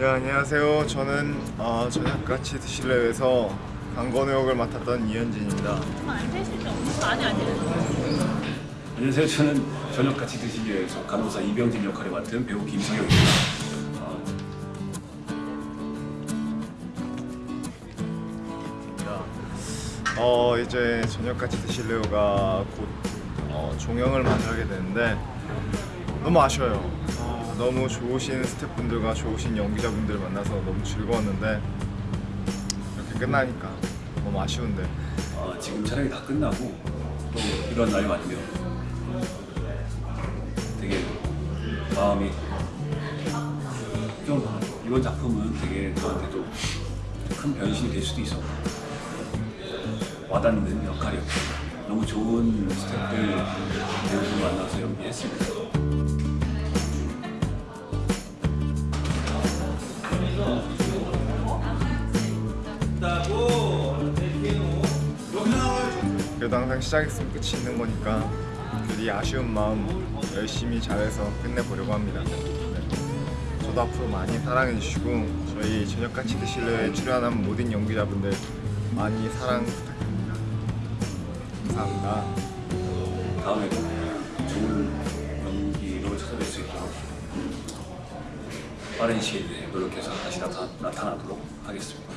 네 안녕하세요. 저는 어, 저녁같이 드실래에서 강건우 역을 맡았던 이현진입니다. 안 되시죠? 아니 아니에요. 안녕하세요. 저는 저녁같이 드시기에서 간호사 이병진 역할을 맡은 배우 김성혁입니다. 어, 어 이제 저녁같이 드실래요가 곧 어, 종영을 맞이하게 되는데 너무 아쉬워요. 어, 너무 좋으신 스태프분들과 좋으신 연기자분들 만나서 너무 즐거웠는데 이렇게 끝나니까 너무 아쉬운데 어, 지금 촬영이 다 끝나고 또 이런 날이 왔네요. 되게 마음이 좀 이번 작품은 되게 저한테도 큰 변신이 될 수도 있었고 와닿는 역할이었고 너무 좋은 스태프들 만나서 연기했습니다. 그래도 항상 시작했으면 끝이 있는 거니까 그래도 이 아쉬운 마음 열심히 잘해서 끝내보려고 합니다. 네. 저도 앞으로 많이 사랑해 주시고 저희 저녁같이 드실래에 출연한 모든 연기자분들 많이 사랑 부탁드립니다. 감사합니다. 다음에도 좋은 연기로 찾아뵐 수 있도록 빠른 시일 내에 노력해서 다시 나타, 나타나도록 하겠습니다.